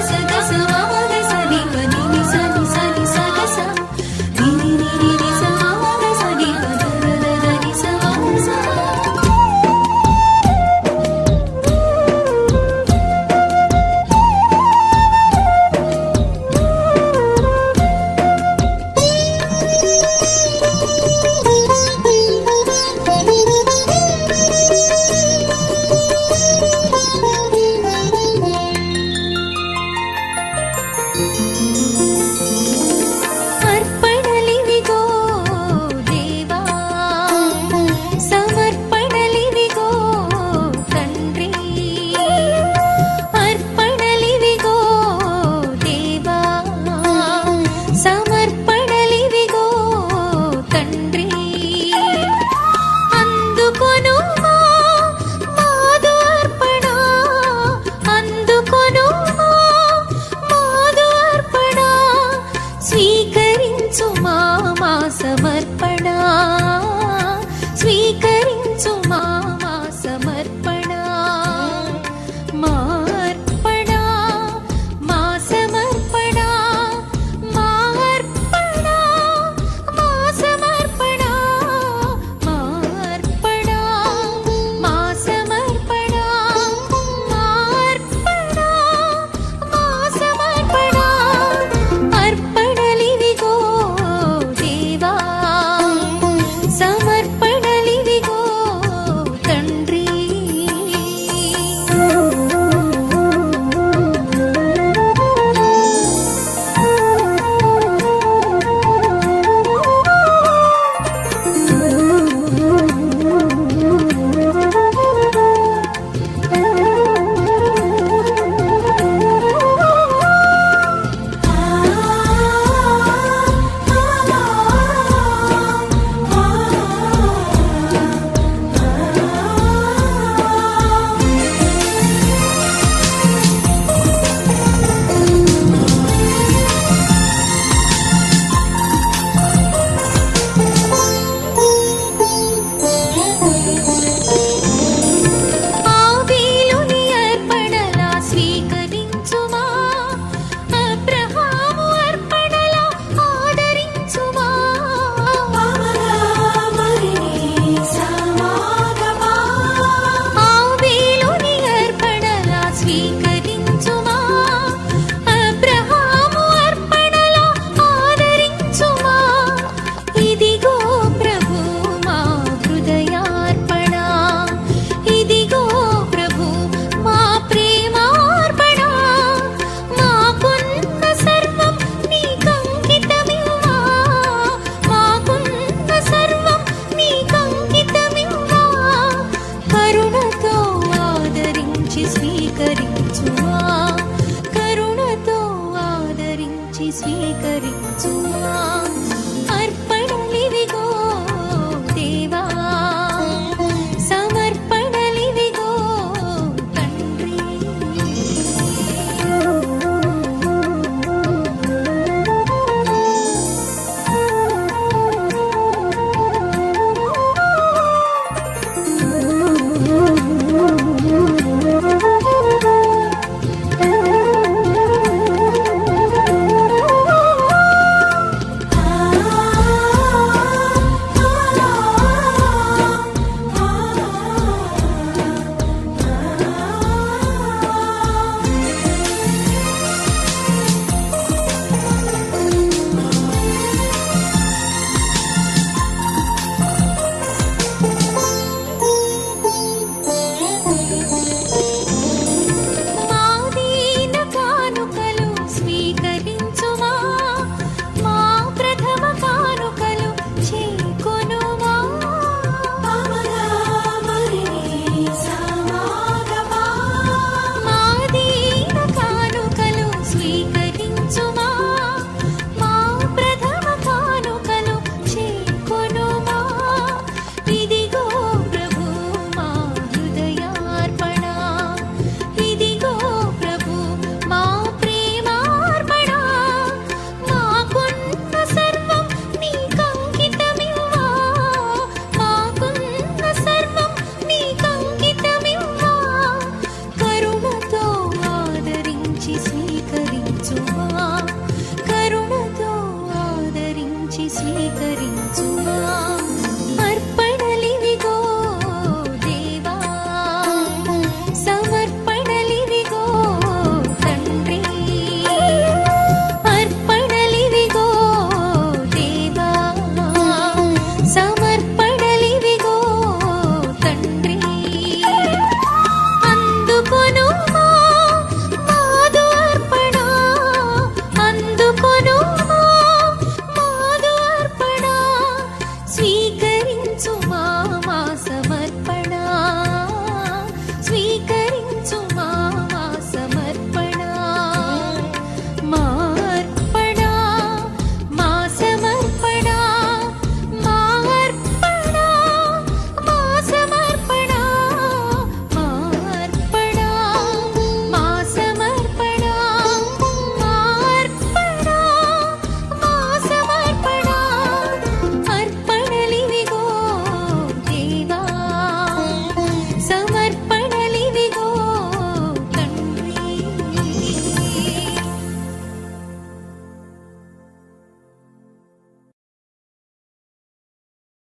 大声告诉我。